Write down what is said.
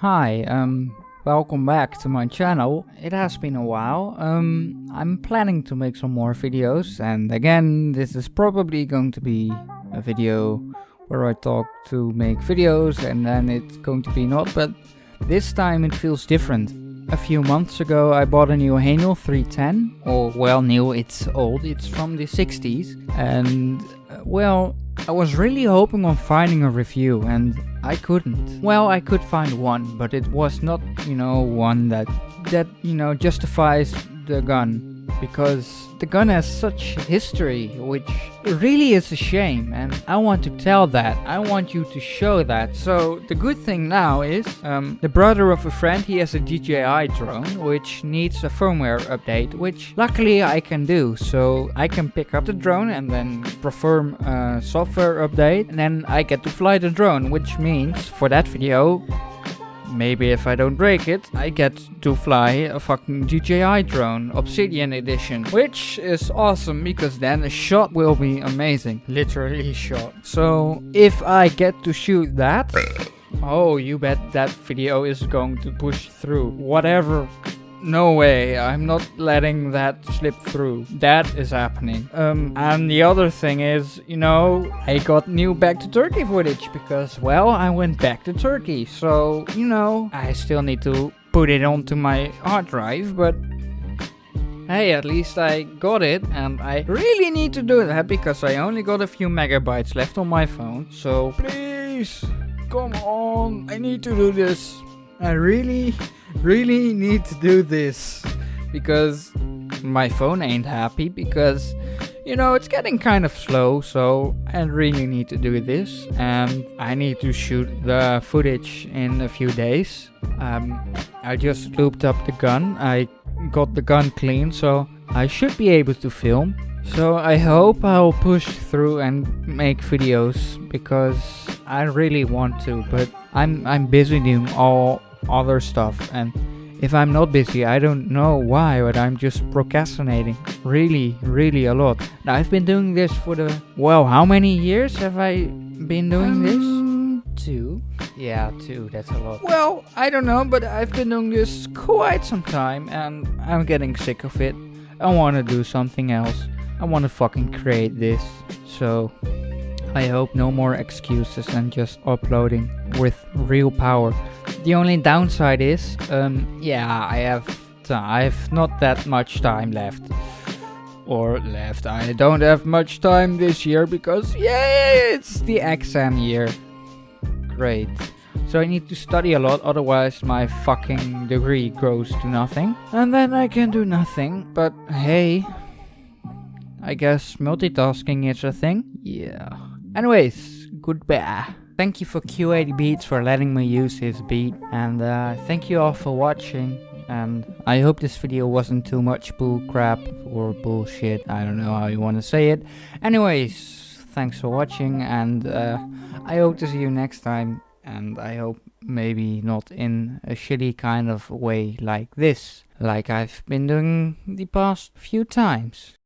Hi, um, welcome back to my channel. It has been a while. Um, I'm planning to make some more videos and again, this is probably going to be a video where I talk to make videos and then it's going to be not, but this time it feels different. A few months ago I bought a new Haenel 310, or well new, it's old, it's from the 60s, and uh, well, I was really hoping on finding a review and I couldn't. Well, I could find one, but it was not, you know, one that, that, you know, justifies the gun because the gun has such history, which really is a shame, and I want to tell that. I want you to show that. So the good thing now is, um, the brother of a friend, he has a DJI drone, which needs a firmware update, which luckily I can do. So I can pick up the drone and then perform a software update, and then I get to fly the drone, which means for that video, Maybe if I don't break it, I get to fly a fucking DJI drone, Obsidian edition. Which is awesome because then the shot will be amazing. Literally shot. So if I get to shoot that, oh you bet that video is going to push through. Whatever no way, I'm not letting that slip through. That is happening. Um, and the other thing is, you know, I got new back to Turkey footage because, well, I went back to Turkey. So, you know, I still need to put it onto my hard drive, but hey, at least I got it and I really need to do that because I only got a few megabytes left on my phone. So please, come on, I need to do this. I really, really need to do this because my phone ain't happy because you know it's getting kind of slow so I really need to do this and I need to shoot the footage in a few days. Um, I just looped up the gun. I got the gun clean so I should be able to film. So I hope I'll push through and make videos because I really want to but I'm I'm busy doing all other stuff and if I'm not busy, I don't know why, but I'm just procrastinating really, really a lot. Now, I've been doing this for the, well, how many years have I been doing um, this? Two. Yeah, two, that's a lot. Well, I don't know, but I've been doing this quite some time and I'm getting sick of it. I want to do something else. I want to fucking create this. So, I hope no more excuses and just uploading with real power. The only downside is, um, yeah, I have I have not that much time left. Or left. I don't have much time this year because, yeah, it's the exam year. Great. So I need to study a lot, otherwise my fucking degree goes to nothing. And then I can do nothing. But hey, I guess multitasking is a thing. Yeah. Anyways, goodbye. Thank you for Q80 Beats for letting me use his beat and uh, thank you all for watching and I hope this video wasn't too much bullcrap or bullshit, I don't know how you want to say it. Anyways, thanks for watching and uh, I hope to see you next time and I hope maybe not in a shitty kind of way like this, like I've been doing the past few times.